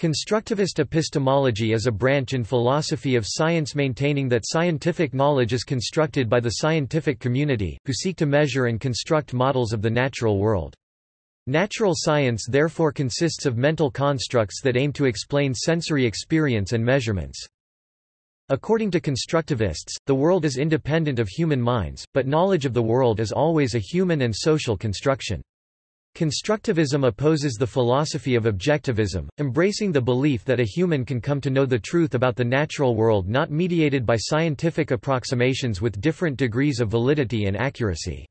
Constructivist epistemology is a branch in philosophy of science maintaining that scientific knowledge is constructed by the scientific community, who seek to measure and construct models of the natural world. Natural science therefore consists of mental constructs that aim to explain sensory experience and measurements. According to constructivists, the world is independent of human minds, but knowledge of the world is always a human and social construction. Constructivism opposes the philosophy of objectivism, embracing the belief that a human can come to know the truth about the natural world not mediated by scientific approximations with different degrees of validity and accuracy.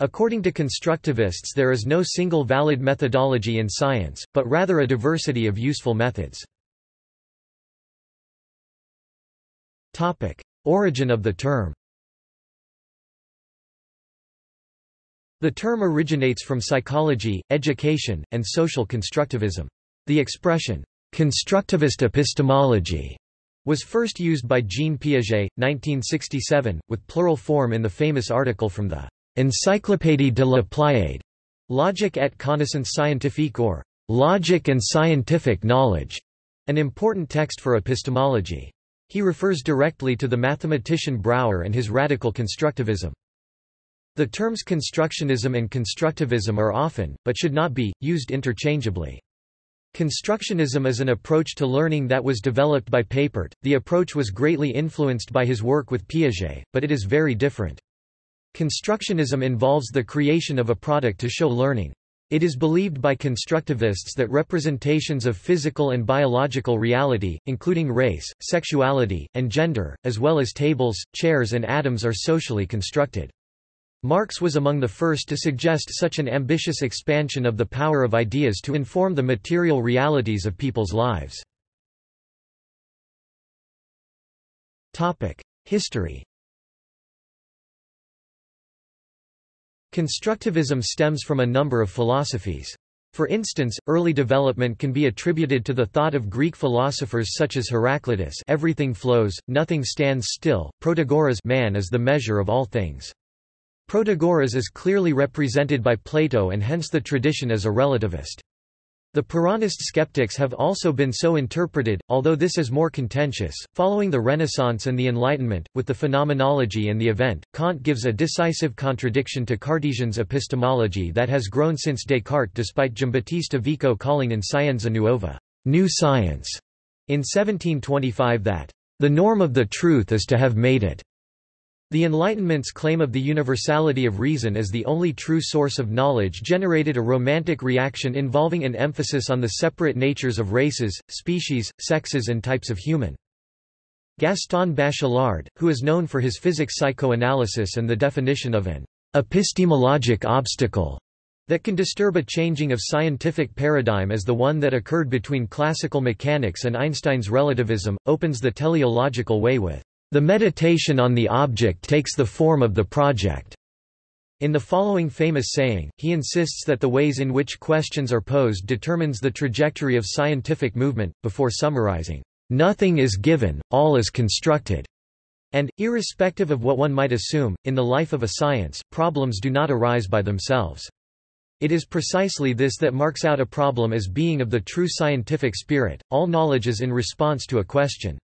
According to constructivists there is no single valid methodology in science, but rather a diversity of useful methods. Origin of the term The term originates from psychology, education, and social constructivism. The expression, constructivist epistemology, was first used by Jean Piaget, 1967, with plural form in the famous article from the Encyclopédie de la Pléiade, Logique et connaissance scientifique or Logic and Scientific Knowledge, an important text for epistemology. He refers directly to the mathematician Brouwer and his radical constructivism. The terms constructionism and constructivism are often, but should not be, used interchangeably. Constructionism is an approach to learning that was developed by Papert. The approach was greatly influenced by his work with Piaget, but it is very different. Constructionism involves the creation of a product to show learning. It is believed by constructivists that representations of physical and biological reality, including race, sexuality, and gender, as well as tables, chairs and atoms are socially constructed. Marx was among the first to suggest such an ambitious expansion of the power of ideas to inform the material realities of people's lives. History Constructivism stems from a number of philosophies. For instance, early development can be attributed to the thought of Greek philosophers such as Heraclitus everything flows, nothing stands still, Protagoras man is the measure of all things. Protagoras is clearly represented by Plato and hence the tradition as a relativist. The Pyrrhonist skeptics have also been so interpreted, although this is more contentious. Following the Renaissance and the Enlightenment, with the phenomenology and the event, Kant gives a decisive contradiction to Cartesian's epistemology that has grown since Descartes despite Giambattista Vico calling in Scienza Nuova, new science, in 1725 that, the norm of the truth is to have made it. The Enlightenment's claim of the universality of reason as the only true source of knowledge generated a romantic reaction involving an emphasis on the separate natures of races, species, sexes and types of human. Gaston Bachelard, who is known for his physics psychoanalysis and the definition of an epistemologic obstacle that can disturb a changing of scientific paradigm as the one that occurred between classical mechanics and Einstein's relativism, opens the teleological way with the meditation on the object takes the form of the project. In the following famous saying, he insists that the ways in which questions are posed determines the trajectory of scientific movement, before summarizing, "...nothing is given, all is constructed." And, irrespective of what one might assume, in the life of a science, problems do not arise by themselves. It is precisely this that marks out a problem as being of the true scientific spirit, all knowledge is in response to a question.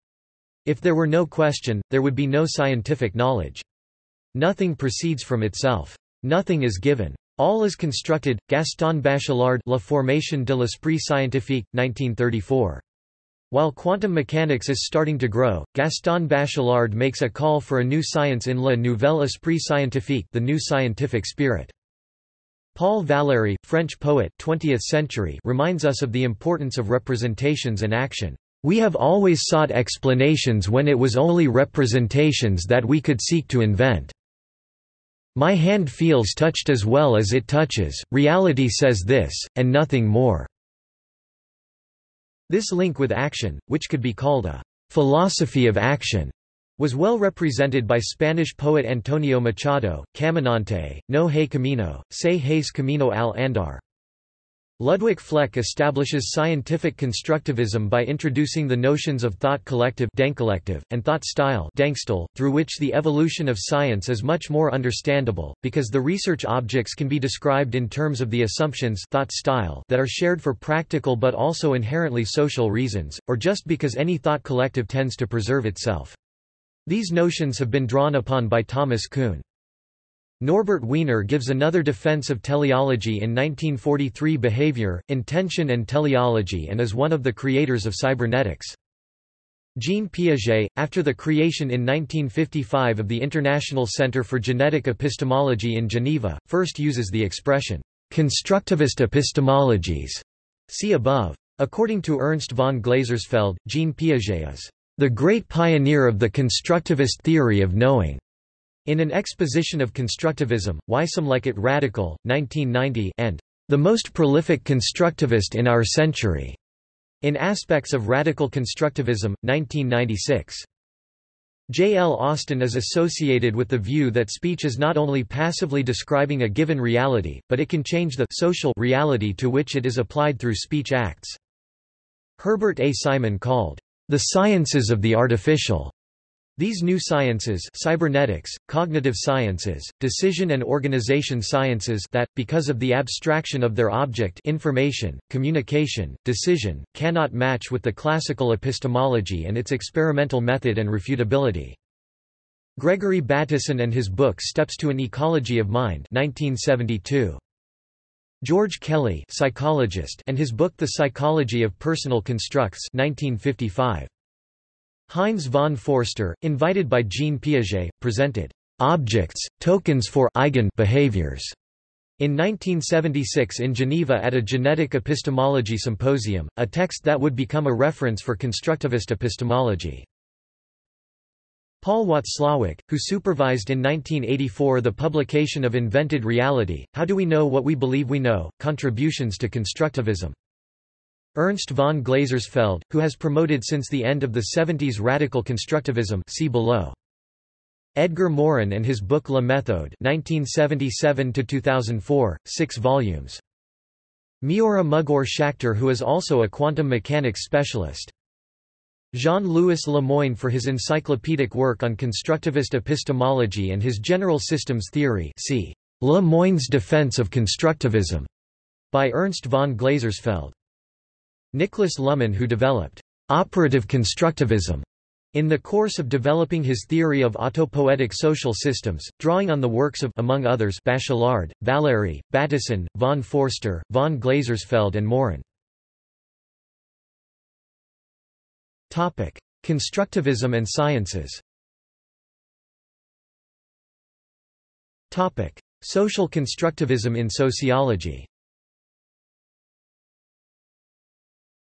If there were no question, there would be no scientific knowledge. Nothing proceeds from itself. Nothing is given. All is constructed. Gaston Bachelard La Formation de l'Esprit Scientifique, 1934. While quantum mechanics is starting to grow, Gaston Bachelard makes a call for a new science in Le Nouvel Esprit Scientifique the new scientific spirit. Paul Valéry, French poet 20th century, reminds us of the importance of representations and action. We have always sought explanations when it was only representations that we could seek to invent. My hand feels touched as well as it touches, reality says this, and nothing more." This link with action, which could be called a «philosophy of action», was well represented by Spanish poet Antonio Machado, Caminante, No hay camino, se hayes camino al andar. Ludwig Fleck establishes scientific constructivism by introducing the notions of thought collective and thought style through which the evolution of science is much more understandable, because the research objects can be described in terms of the assumptions thought style that are shared for practical but also inherently social reasons, or just because any thought collective tends to preserve itself. These notions have been drawn upon by Thomas Kuhn. Norbert Wiener gives another defense of teleology in 1943 Behavior, Intention and Teleology and is one of the creators of cybernetics. Jean Piaget, after the creation in 1955 of the International Center for Genetic Epistemology in Geneva, first uses the expression, constructivist epistemologies. See above. According to Ernst von Glasersfeld, Jean Piaget is the great pioneer of the constructivist theory of knowing. In an exposition of constructivism, Why Some Like It Radical, 1990 and The Most Prolific Constructivist in Our Century, in Aspects of Radical Constructivism, 1996. J. L. Austin is associated with the view that speech is not only passively describing a given reality, but it can change the social reality to which it is applied through speech acts. Herbert A. Simon called, the sciences of the artificial these new sciences cybernetics, cognitive sciences, decision and organization sciences that, because of the abstraction of their object information, communication, decision, cannot match with the classical epistemology and its experimental method and refutability. Gregory Bateson and his book Steps to an Ecology of Mind 1972. George Kelly psychologist and his book The Psychology of Personal Constructs 1955. Heinz von Foerster, invited by Jean Piaget, presented objects, tokens for eigen behaviors in 1976 in Geneva at a genetic epistemology symposium, a text that would become a reference for constructivist epistemology. Paul Watzlawick, who supervised in 1984 the publication of Invented Reality, How Do We Know What We Believe We Know? Contributions to Constructivism. Ernst von Glasersfeld, who has promoted since the end of the 70s radical constructivism see below. Edgar Morin and his book La Méthode 1977–2004, 6 volumes. Mioara Mugur-Schächter who is also a quantum mechanics specialist. Jean-Louis Le Moigne for his encyclopedic work on constructivist epistemology and his general systems theory see Le Moigne's Defense of Constructivism, by Ernst von Glasersfeld. Niklas Luhmann who developed operative constructivism in the course of developing his theory of autopoietic social systems, drawing on the works of among others Bachelard, Valéry, Bateson, von Foerster, von Glasersfeld and Morin. Topic: Constructivism and sciences. Topic: Social constructivism in sociology.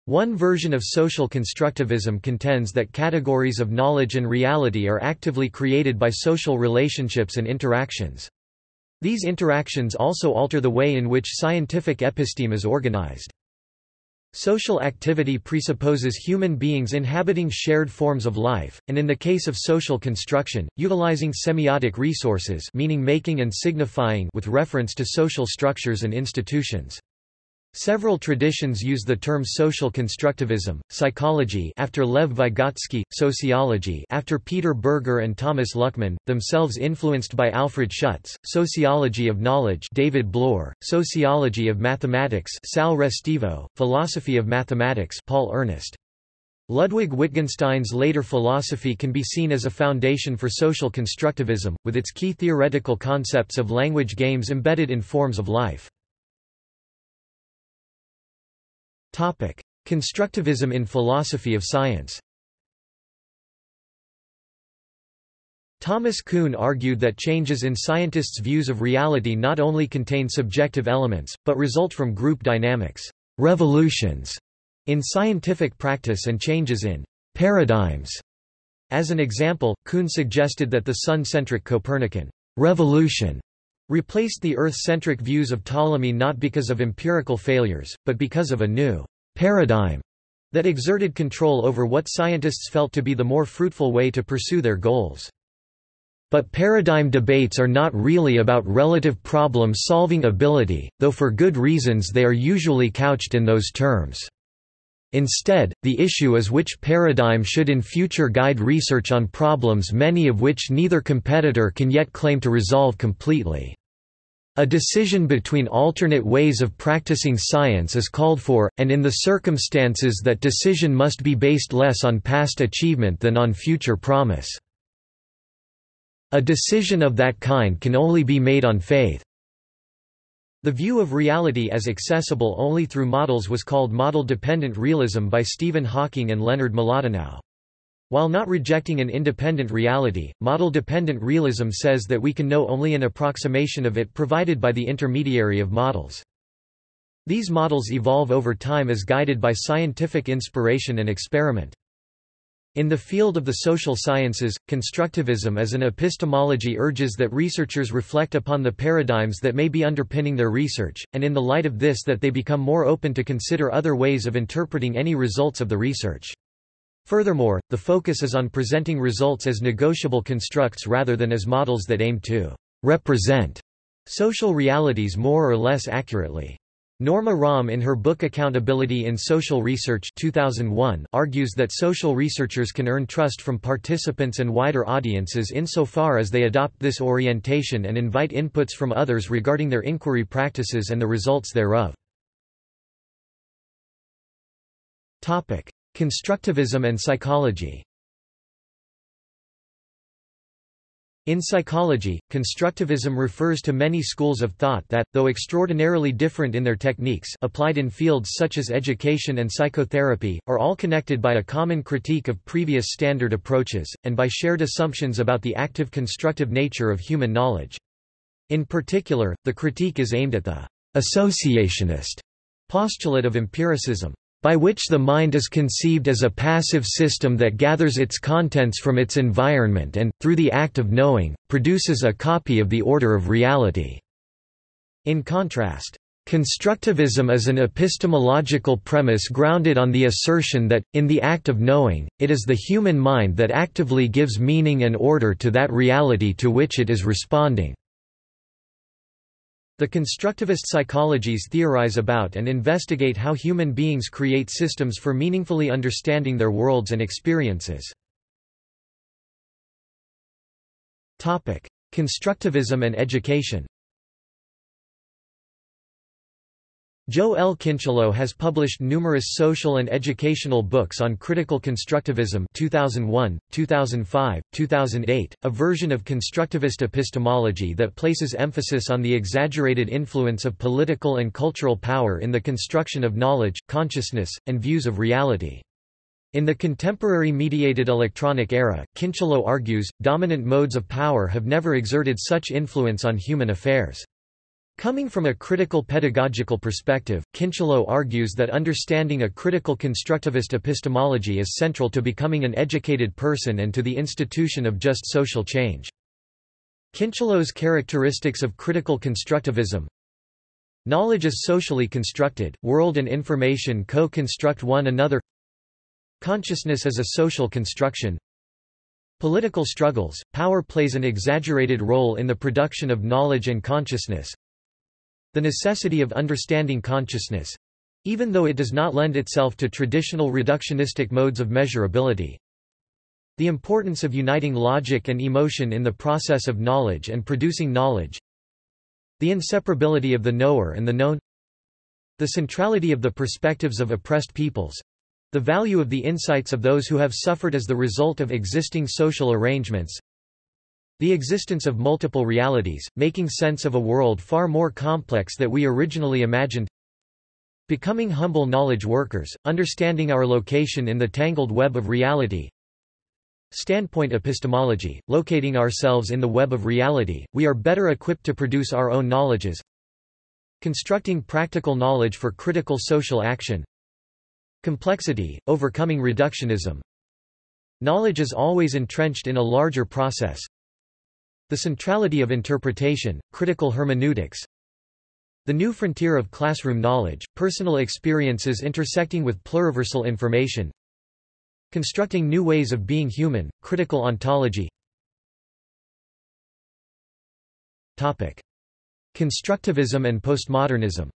One version of social constructivism contends that categories of knowledge and reality are actively created by social relationships and interactions. These interactions also alter the way in which scientific episteme is organized. Social activity presupposes human beings inhabiting shared forms of life, and in the case of social construction, utilizing semiotic resources meaning making and signifying with reference to social structures and institutions. Several traditions use the term social constructivism, psychology after Lev Vygotsky, sociology after Peter Berger and Thomas Luckmann, themselves influenced by Alfred Schutz, sociology of knowledge David Bloor, sociology of mathematics Sal Restivo, philosophy of mathematics Paul Ernest. Ludwig Wittgenstein's later philosophy can be seen as a foundation for social constructivism, with its key theoretical concepts of language games embedded in forms of life. Topic: Constructivism in philosophy of science. Thomas Kuhn argued that changes in scientists' views of reality not only contain subjective elements, but result from group dynamics, revolutions, in scientific practice and changes in paradigms. As an example, Kuhn suggested that the sun-centric Copernican revolution replaced the Earth-centric views of Ptolemy not because of empirical failures, but because of a new paradigm that exerted control over what scientists felt to be the more fruitful way to pursue their goals. But paradigm debates are not really about relative problem-solving ability, though for good reasons they are usually couched in those terms. Instead, the issue is which paradigm should in future guide research on problems many of which neither competitor can yet claim to resolve completely. A decision between alternate ways of practicing science is called for, and in the circumstances that decision must be based less on past achievement than on future promise. A decision of that kind can only be made on faith. The view of reality as accessible only through models was called model-dependent realism by Stephen Hawking and Leonard Mlodinow. While not rejecting an independent reality, model-dependent realism says that we can know only an approximation of it provided by the intermediary of models. These models evolve over time as guided by scientific inspiration and experiment. In the field of the social sciences, constructivism as an epistemology urges that researchers reflect upon the paradigms that may be underpinning their research, and in the light of this that they become more open to consider other ways of interpreting any results of the research. Furthermore, the focus is on presenting results as negotiable constructs rather than as models that aim to represent social realities more or less accurately. Norma Romm in her book Accountability in Social Research 2001 argues that social researchers can earn trust from participants and wider audiences insofar as they adopt this orientation and invite inputs from others regarding their inquiry practices and the results thereof. Constructivism and psychology In psychology, constructivism refers to many schools of thought that, though extraordinarily different in their techniques applied in fields such as education and psychotherapy, are all connected by a common critique of previous standard approaches, and by shared assumptions about the active constructive nature of human knowledge. In particular, the critique is aimed at the associationist postulate of empiricism by which the mind is conceived as a passive system that gathers its contents from its environment and, through the act of knowing, produces a copy of the order of reality. In contrast, Constructivism is an epistemological premise grounded on the assertion that, in the act of knowing, it is the human mind that actively gives meaning and order to that reality to which it is responding. The constructivist psychologies theorize about and investigate how human beings create systems for meaningfully understanding their worlds and experiences. Constructivism and education Joe L. Kincheloe has published numerous social and educational books on critical constructivism 2001, 2005, 2008, a version of constructivist epistemology that places emphasis on the exaggerated influence of political and cultural power in the construction of knowledge, consciousness, and views of reality. In the contemporary mediated electronic era, Kincheloe argues, dominant modes of power have never exerted such influence on human affairs. Coming from a critical pedagogical perspective, Kincheloe argues that understanding a critical constructivist epistemology is central to becoming an educated person and to the institution of just social change. Kincheloe's characteristics of critical constructivism. Knowledge is socially constructed, world and information co-construct one another. Consciousness is a social construction. Political struggles, power plays an exaggerated role in the production of knowledge and consciousness the necessity of understanding consciousness even though it does not lend itself to traditional reductionistic modes of measurability. The importance of uniting logic and emotion in the process of knowledge and producing knowledge. The inseparability of the knower and the known. The centrality of the perspectives of oppressed peoples. The value of the insights of those who have suffered as the result of existing social arrangements. The existence of multiple realities, making sense of a world far more complex than we originally imagined. Becoming humble knowledge workers, understanding our location in the tangled web of reality. Standpoint epistemology, locating ourselves in the web of reality, we are better equipped to produce our own knowledges. Constructing practical knowledge for critical social action. Complexity, overcoming reductionism. Knowledge is always entrenched in a larger process, the centrality of interpretation, critical hermeneutics. The new frontier of classroom knowledge, personal experiences intersecting with pluriversal information. Constructing new ways of being human, critical ontology. Topic. Constructivism and postmodernism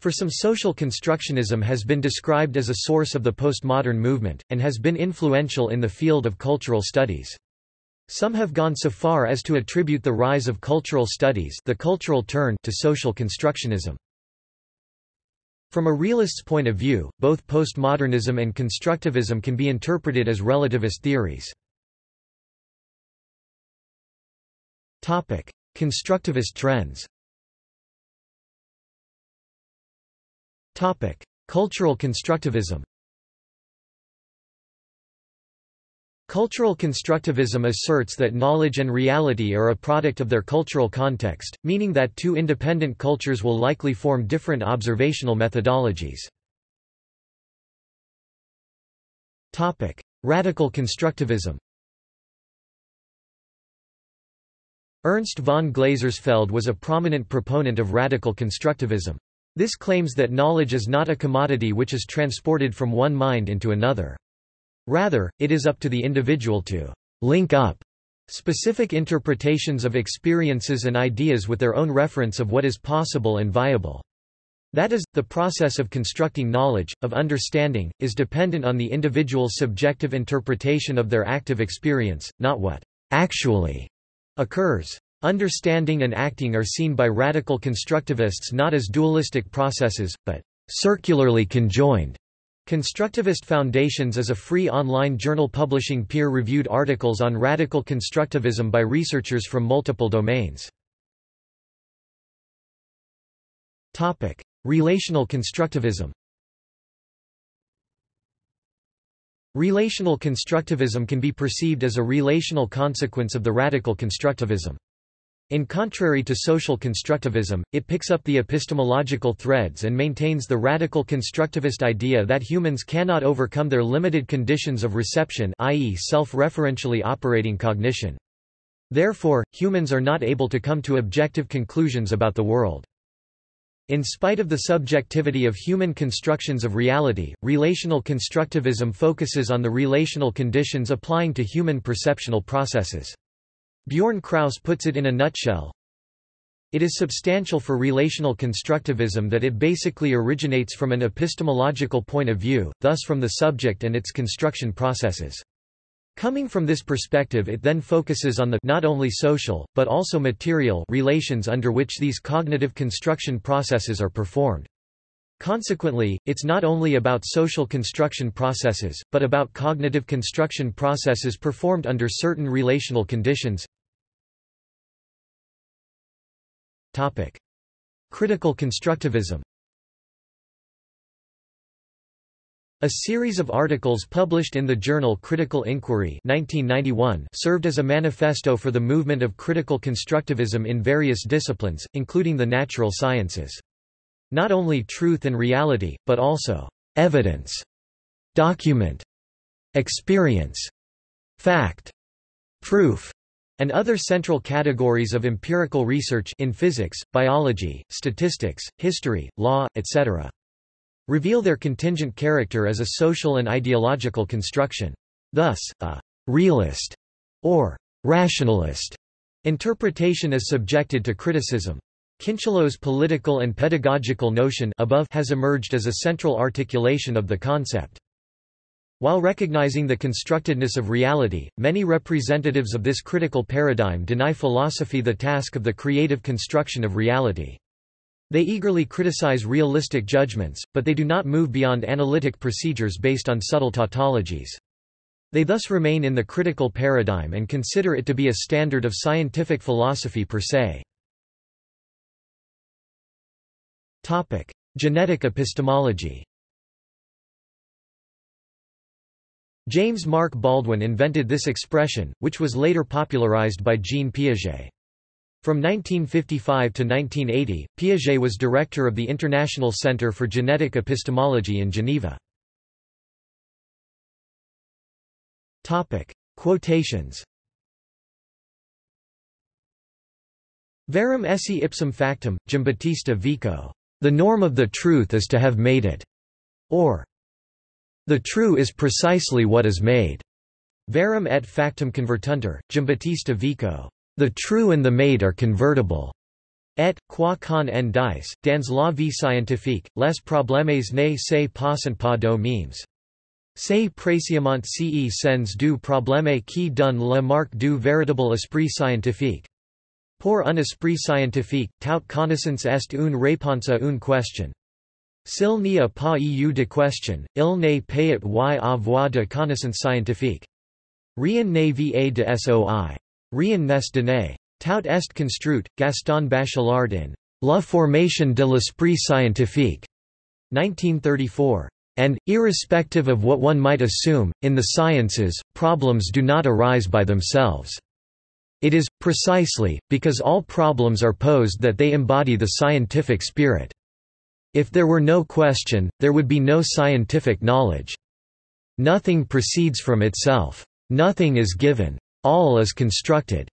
For some social constructionism has been described as a source of the postmodern movement, and has been influential in the field of cultural studies. Some have gone so far as to attribute the rise of cultural studies the cultural turn to social constructionism. From a realist's point of view, both postmodernism and constructivism can be interpreted as relativist theories. Constructivist trends Cultural constructivism Cultural constructivism asserts that knowledge and reality are a product of their cultural context, meaning that two independent cultures will likely form different observational methodologies. Topic: Radical constructivism Ernst von Glasersfeld was a prominent proponent of radical constructivism. This claims that knowledge is not a commodity which is transported from one mind into another. Rather, it is up to the individual to link up specific interpretations of experiences and ideas with their own reference of what is possible and viable. That is, the process of constructing knowledge, of understanding, is dependent on the individual's subjective interpretation of their active experience, not what actually occurs. Understanding and acting are seen by radical constructivists not as dualistic processes, but circularly conjoined. Constructivist Foundations is a free online journal publishing peer-reviewed articles on radical constructivism by researchers from multiple domains. Topic: Relational constructivism Relational constructivism can be perceived as a relational consequence of the radical constructivism. In contrary to social constructivism, it picks up the epistemological threads and maintains the radical constructivist idea that humans cannot overcome their limited conditions of reception i.e. self-referentially operating cognition. Therefore, humans are not able to come to objective conclusions about the world. In spite of the subjectivity of human constructions of reality, relational constructivism focuses on the relational conditions applying to human perceptual processes. Bjorn Kraus puts it in a nutshell. It is substantial for relational constructivism that it basically originates from an epistemological point of view, thus from the subject and its construction processes. Coming from this perspective it then focuses on the not only social, but also material relations under which these cognitive construction processes are performed. Consequently, it's not only about social construction processes, but about cognitive construction processes performed under certain relational conditions. Topic. Critical constructivism A series of articles published in the journal Critical Inquiry 1991 served as a manifesto for the movement of critical constructivism in various disciplines, including the natural sciences. Not only truth and reality, but also evidence, document, experience, fact, proof, and other central categories of empirical research in physics, biology, statistics, history, law, etc. reveal their contingent character as a social and ideological construction. Thus, a realist or rationalist interpretation is subjected to criticism. Kincheloe's political and pedagogical notion above has emerged as a central articulation of the concept. While recognizing the constructedness of reality, many representatives of this critical paradigm deny philosophy the task of the creative construction of reality. They eagerly criticize realistic judgments, but they do not move beyond analytic procedures based on subtle tautologies. They thus remain in the critical paradigm and consider it to be a standard of scientific philosophy per se. Genetic epistemology James Mark Baldwin invented this expression, which was later popularized by Jean Piaget. From 1955 to 1980, Piaget was director of the International Center for Genetic Epistemology in Geneva. Topic: Quotations Verum esse ipsum factum, Giambattista Vico. The norm of the truth is to have made it. Or, the true is precisely what is made. Verum et factum convertuntur, Giambattista Vico. The true and the made are convertible. Et, qua con en dice, dans la vie scientifique, les problèmes ne se passent pas do memes. C'est précisément ce sens du problème qui donne la marque du véritable esprit scientifique. Pour un esprit scientifique, toute connaissance est une réponse à une question. S'il n'y a pas eu de question, il n'est pas y avoir de connaissance scientifique. Rien ne va de soi. Rien n'est donné. Tout est construit, Gaston Bachelard in La formation de l'esprit scientifique, 1934. And, irrespective of what one might assume, in the sciences, problems do not arise by themselves. It is, precisely, because all problems are posed that they embody the scientific spirit. If there were no question, there would be no scientific knowledge. Nothing proceeds from itself. Nothing is given. All is constructed.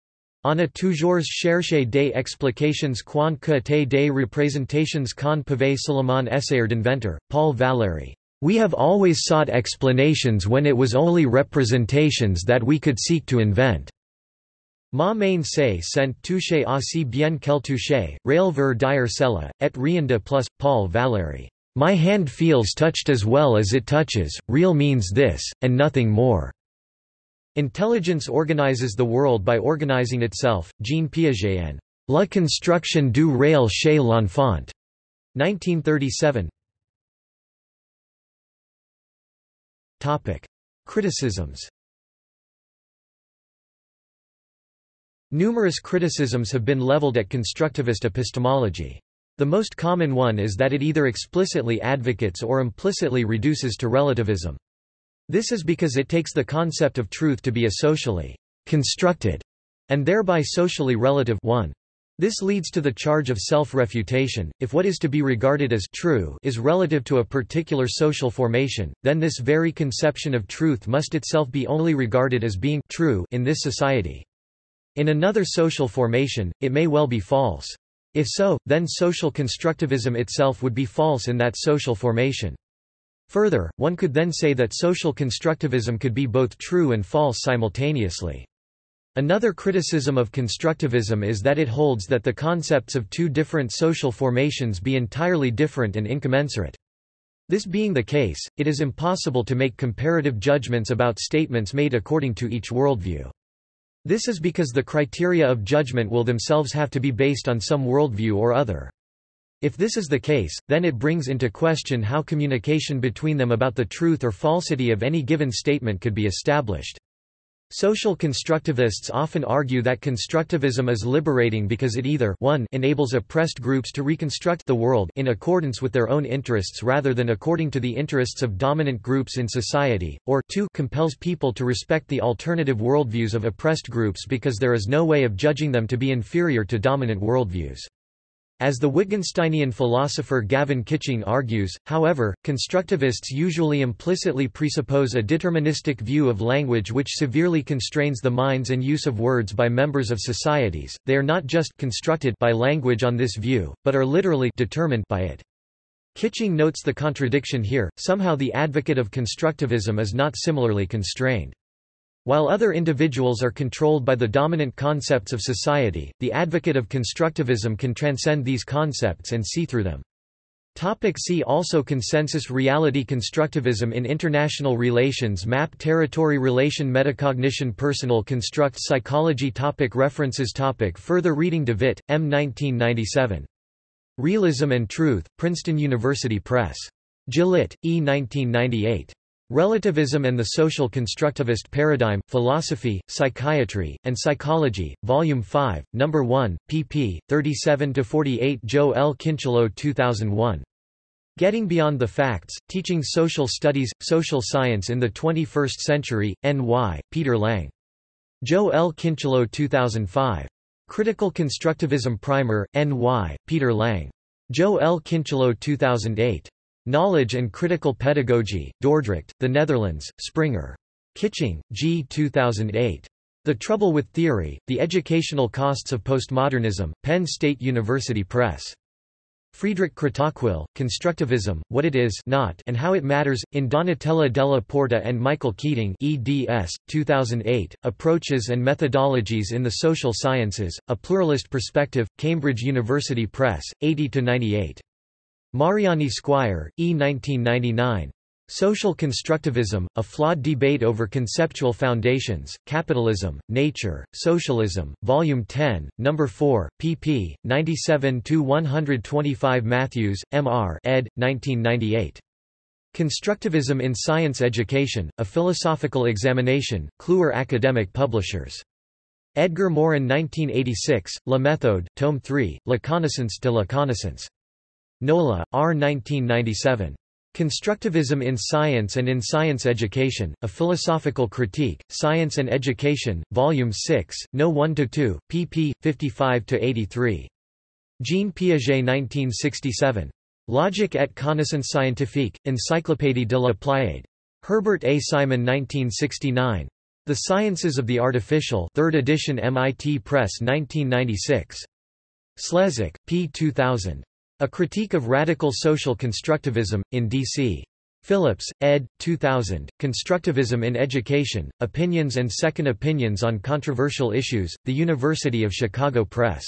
On a toujours chercher des explications quand que des représentations qu'on pouvait seulement essayer d'inventer, Paul Valéry. We have always sought explanations when it was only representations that we could seek to invent. Ma main se sent toucher aussi bien qu'elle touche, rail ver dire cela, et rien de plus, Paul Valéry. My hand feels touched as well as it touches, real means this, and nothing more. Intelligence organizes the world by organizing itself, Jean Piaget and La construction du réel chez l'enfant. 1937 Criticisms Numerous criticisms have been leveled at constructivist epistemology. The most common one is that it either explicitly advocates or implicitly reduces to relativism. This is because it takes the concept of truth to be a socially constructed and thereby socially relative one. This leads to the charge of self-refutation. If what is to be regarded as true is relative to a particular social formation, then this very conception of truth must itself be only regarded as being true in this society. In another social formation, it may well be false. If so, then social constructivism itself would be false in that social formation. Further, one could then say that social constructivism could be both true and false simultaneously. Another criticism of constructivism is that it holds that the concepts of two different social formations be entirely different and incommensurate. This being the case, it is impossible to make comparative judgments about statements made according to each worldview. This is because the criteria of judgment will themselves have to be based on some worldview or other. If this is the case, then it brings into question how communication between them about the truth or falsity of any given statement could be established. Social constructivists often argue that constructivism is liberating because it either 1 enables oppressed groups to reconstruct the world in accordance with their own interests rather than according to the interests of dominant groups in society, or 2 compels people to respect the alternative worldviews of oppressed groups because there is no way of judging them to be inferior to dominant worldviews. As the Wittgensteinian philosopher Gavin Kitching argues, however, constructivists usually implicitly presuppose a deterministic view of language which severely constrains the minds and use of words by members of societies. They are not just constructed by language on this view, but are literally determined by it. Kitching notes the contradiction here, somehow the advocate of constructivism is not similarly constrained. While other individuals are controlled by the dominant concepts of society, the advocate of constructivism can transcend these concepts and see through them. Topic see also Consensus reality Constructivism in international relations Map territory relation Metacognition Personal construct psychology topic References topic Further reading Devitt, M. 1997. Realism and Truth, Princeton University Press. Gillett, E. 1998. Relativism and the Social Constructivist Paradigm, Philosophy, Psychiatry, and Psychology, Volume 5, No. 1, pp. 37–48 Joe L. Kincheloe 2001. Getting Beyond the Facts, Teaching Social Studies, Social Science in the 21st Century, N.Y., Peter Lang. Joe L. Kincheloe 2005. Critical Constructivism Primer, N.Y., Peter Lang. Joe L. Kincheloe 2008. Knowledge and Critical Pedagogy, Dordrecht, The Netherlands, Springer. Kitching, G. 2008. The Trouble with Theory, The Educational Costs of Postmodernism, Penn State University Press. Friedrich Kratochwil, Constructivism, What It Is Not and How It Matters, in Donatella della Porta and Michael Keating eds. 2008, Approaches and Methodologies in the Social Sciences, A Pluralist Perspective, Cambridge University Press, 80–98. Mariyani-Squire, E. 1999. Social Constructivism, A Flawed Debate Over Conceptual Foundations, Capitalism, Nature, Socialism, Volume 10, No. 4, pp. 97–125 Matthews, M. R. ed. 1998. Constructivism in Science Education, A Philosophical Examination, Kluwer Academic Publishers. Edgar Morin 1986, La Méthode, Tome 3, La Connaissance de la Connaissance. NOLA, R. 1997. Constructivism in Science and in Science Education, A Philosophical Critique, Science and Education, Volume 6, No. 1–2, pp. 55–83. Jean Piaget 1967. Logique et connaissance scientifique, Encyclopédie de la Pléiade. Herbert A. Simon 1969. The Sciences of the Artificial 3rd edition MIT Press 1996. Slezak, P. 2000. A Critique of Radical Social Constructivism, in D.C. Phillips, ed. 2000, Constructivism in Education, Opinions and Second Opinions on Controversial Issues, The University of Chicago Press.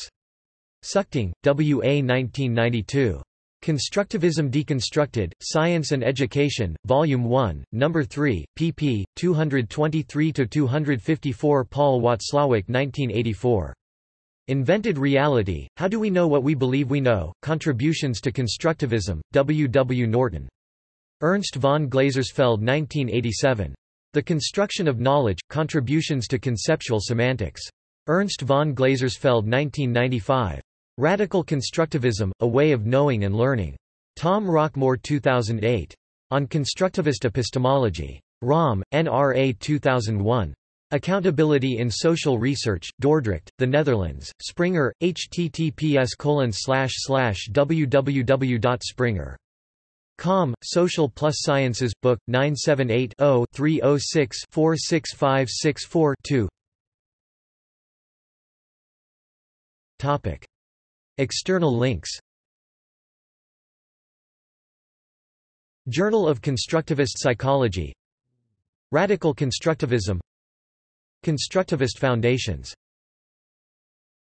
Suchting, W. A. 1992. Constructivism Deconstructed, Science and Education, Volume 1, No. 3, pp. 223–254 Paul Watzlawick 1984. Invented Reality, How Do We Know What We Believe We Know? Contributions to Constructivism, W. W. Norton. Ernst von Glasersfeld 1987. The Construction of Knowledge, Contributions to Conceptual Semantics. Ernst von Glasersfeld 1995. Radical Constructivism, A Way of Knowing and Learning. Tom Rockmore 2008. On Constructivist Epistemology. Romm, NRA 2001. Accountability in Social Research, Dordrecht, The Netherlands, Springer, https www.springer.com, Social Plus Sciences, Book, 978 0 306 46564 2 External links Journal of Constructivist Psychology. Radical Constructivism Constructivist foundations